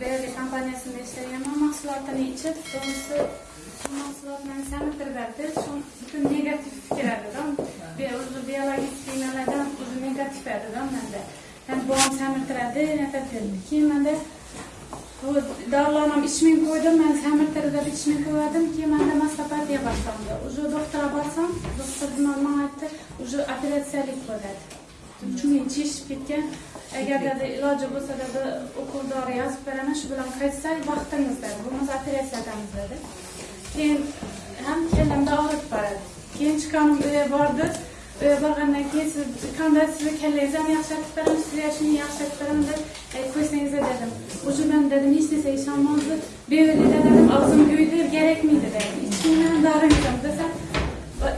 Beyazı kompaniyasında işleyen mahsulotini ichib, to'g'risi shu mahsulotlarni semirtiradi. Shu bütün negativ fikrlardan, o'zi biologik kiyimlardan o'zi negativ edidan menda. Hem boğam semirtiradi, nafas berdi. Keyin menda bu dorilarni ham ichmay qo'ydim, men semirtirib ichmay qo'ydim, keyin menda mastopatiya boshlandi. Уже doktora borsam, doktor nima aytdi, уже operatsiyalik bo'ladi. Chunki chishib ketgan. Agarda iloji bo'lsa bir ukol dori yozib beraman shu bilan qaytsak vaqtimizda bo'lmasa operatsiya qilamiz dedi. Keyin ham kallamda og'rib boradi. Keyin chiqanim u yerga bordi. Uyga borgandan keyin siz qanday sizni kallangizni ham yaxshilatib beraman sizni yoshini yaxshilatib beraman deb qo'ysangiz dedim. Уже man dedim hech narsaga ishonmadi beyo'lida dedim og'zim kuydi kerakmaydi dedi ichingdan dori desam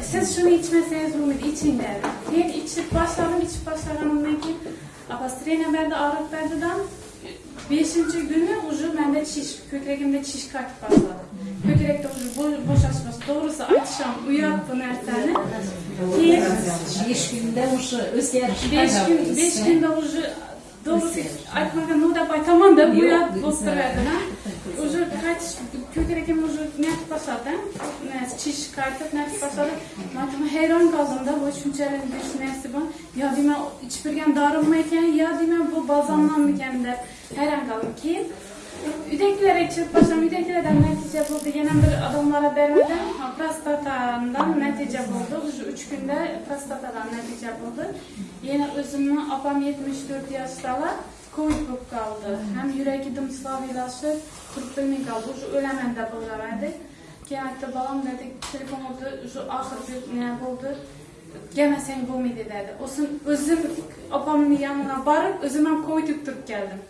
Siz şunu içmeseniz Rumit, için der. Ben içip başladım, içip başladım. Ondan ki, apastrene bende ağrıp bendeden Beşinci günü ucu bende çiş, kökregimde çiş kalkıp başladı. Kökrekte ucu bo boşaşması. Doğrusu akşam uyuyup bu nerteni. Beş günde ucu özgürlük. Beş, gün, beş günde ucu doğrusu aytmagan, no da baytaman da uyuyup bozduruyordu. Ucu kaç Türkiye'deki müzik net basada, net çiş kartı net basada. Maçma heyran kaldım da bu düşüncelerin bir şey nesi bu. Ya dime içbirgen darılmayken ya dime bu bazanlanmayken de heyran kaldım ki. Üdeklere çıkıp başlam, üdeklerden netice buldu. Yine bir adamlara vermeden prostatandan netice buldu. Şu üç günde prostatadan netice buldu. Yine özümü apam 74 yaştalar. Covid bo'lib qoldi. Ham yuragi dimsloviylashib turib bilmay qoldi уже o'laman deb o'ylamadi keyin aytdi bolam dedi telefon oldi уже oxirgi nima bo'ldi? Kelmasang bo'lmaydi dedi. O'zim o'zim opamni yoniga borib o'zim ham covid yuqtirib keldim.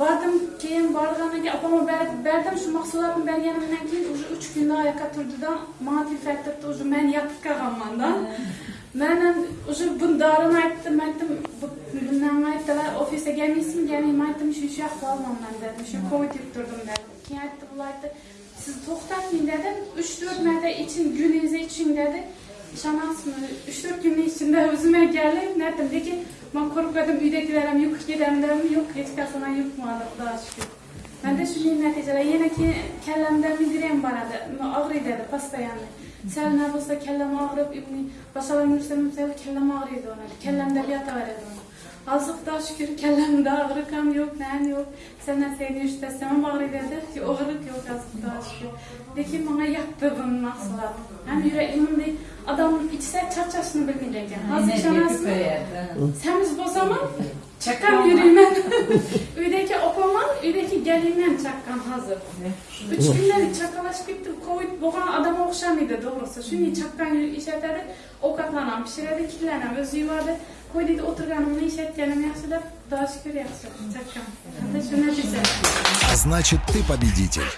Bordim keyin borgandan keyin opamga berdim shu mahsulotni berganimdan keyin уже uch kunda oyoqqa turdida manga telefon aytibdi уже man yotib qolganmanda. Man ham уже bu dorini aytdim aytdim bundan aytdilar ofisga kelmaysizmi kelmayman aytdim shu shu yoqda olmayman dedim shu covid turdim dedim keyin aytdi bular aytdi siz to'xtating dedim uch to'rt marta iching kuningizda iching dedi ishonasizmi uch to'rt kunning ichida o'zimga kelib netim lekin man qo'rqadim uydagilar ham yuqib ketadimi yo'q hech qaysi man yuqmadi xudoga shukur manda shunday natijalar yana keyin kallamda migren boradi og'riydi dedi постоянно sal nima bo'lsa kallam og'rib boshqalar yursam sal kallam og'riydi kallamda yotaveradi Azıqda şükür kəlləmdə ağrıqam yox, nəyim yox. Sənə seni işləsəm ağrıqda da ağrıq yox azıqda şükür. Lakin mənə yapdığın mahsulat. Həm ürəyimdə adamın içsə çarçasını bilmir ekan. Hazır şanasını. Səmiz bozamam. Çakam yürüymen. Üydə Öyleki gelinmem çakkan hazır. Üç günler çakalaşıp gittim. Covid boğan adam okşamıydı doğrusu. Şimdi çakkan işletleri okatlanan, pişireli kirlenen, özü yuvarlı. Koyduydu oturganımını işletgenim yaşadılar. Daha şükür yaşadık çakkan. Значит, ты победитель.